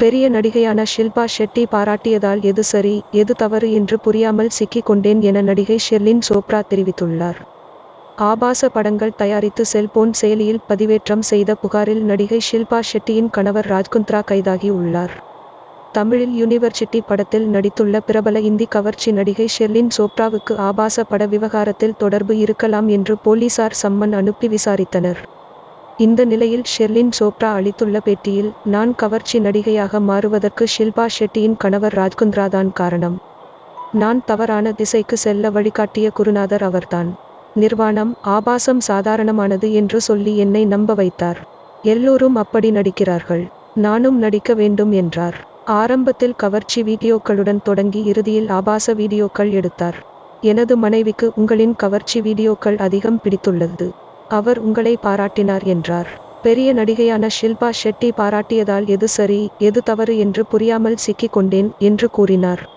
பெரிய நடிகையான ஷில்பா ஷெட்டி பாராட்டியதால் எது சரி எது தவறு என்று புரியாமல் சிக்கிக் கொண்டேன் என நடிகை ஷெர்லின் சோப்ரா தெரிவித்துள்ளார். ஆபாச படங்கள் தயாரித்து செல்போன் செயலியில் பதிவேற்றம் செய்த புகாரில் நடிகை ஷில்பா ஷெட்டியின் கணவர் ராஜ்குந்த்ரா கைதாகி உள்ளார். தமிழில் யூனிவர்சிட்டி படத்தில் நடித்துள்ள பிரபல இந்தி கவர்ச்சி நடிகை ஷெர்லின் சோப்ராவுக்கு ஆபாச பட விவகாரத்தில் தொடர்பு இருக்கலாம் என்று போலீசார் சம்மன் அனுப்பி விசாரித்தனர். இந்த நிலையில் ஷெர்லின் சோப்ரா அளித்துள்ள பேட்டியில் நான் கவர்ச்சி நடிகையாக மாறுவதற்கு ஷில்பா ஷெட்டியின் கணவர் ராஜ்குந்த்ராதான் காரணம். நான் தவறான திசைக்கு செல்ல வழிகாட்டிய குருநாதர் அவர்தான். நிர்வாணம் ஆபாசம் சாதாரணமானது என்று சொல்லி என்னை நம்ப வைத்தார். எல்லோரும் அப்படி நடிக்கிறார்கள். நானும் நடிக்க வேண்டும் என்றார். ஆரம்பத்தில் கவர்ச்சி வீடியோக்களுடன் தொடங்கி இறுதியில் ஆபாச வீடியோக்கள் எடுத்தார். எனது மனைவிக்கு உங்களின் கவர்ச்சி வீடியோக்கள் அதிகம் பிடித்துள்ளது. அவர் உங்களை பாராட்டினார் என்றார். பெரிய நடிகையான ஷில்பா ஷெட்டி பாராட்டியதால் எது சரி எது தவறு என்று புரியாமல் சிக்கிக் கொண்டேன் என்று கூறினார்.